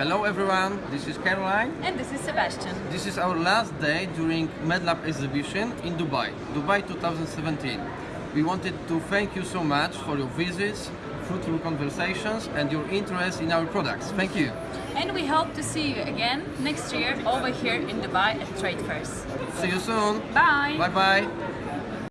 Hello everyone, this is Caroline. And this is Sebastian. This is our last day during MedLab exhibition in Dubai, Dubai 2017. We wanted to thank you so much for your visits, fruitful conversations and your interest in our products. Thank you. And we hope to see you again next year over here in Dubai at trade fairs. See you soon. Bye. Bye bye.